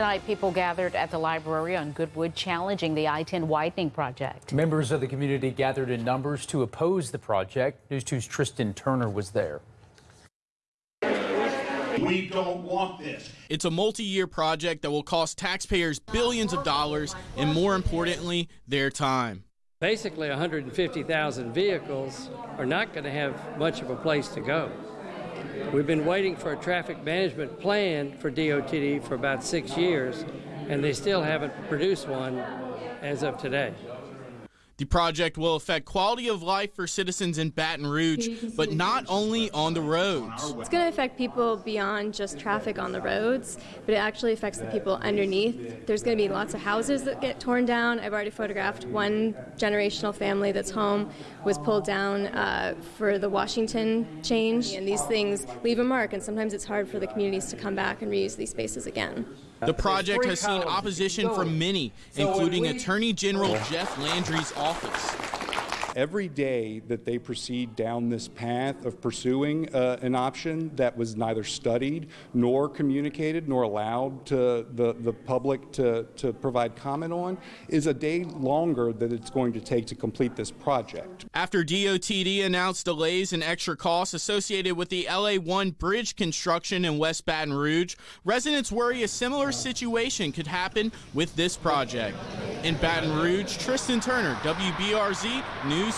Tonight, people gathered at the library on Goodwood challenging the I-10 widening project. Members of the community gathered in numbers to oppose the project. News 2's Tristan Turner was there. We don't want this. It's a multi year project that will cost taxpayers billions of dollars and, more importantly, their time. Basically, 150,000 vehicles are not going to have much of a place to go. We've been waiting for a traffic management plan for DOTD for about six years, and they still haven't produced one as of today. The project will affect quality of life for citizens in Baton Rouge, but not only on the roads. It's going to affect people beyond just traffic on the roads, but it actually affects the people underneath. There's going to be lots of houses that get torn down. I've already photographed one generational family that's home was pulled down uh, for the Washington change, and these things leave a mark, and sometimes it's hard for the communities to come back and reuse these spaces again. The project has seen opposition from many, including Attorney General Jeff Landry's office. Every day that they proceed down this path of pursuing uh, an option that was neither studied nor communicated nor allowed to the, the public to, to provide comment on is a day longer that it's going to take to complete this project. After DOTD announced delays and extra costs associated with the LA 1 bridge construction in West Baton Rouge, residents worry a similar situation could happen with this project. In Baton Rouge, Tristan Turner, WBRZ News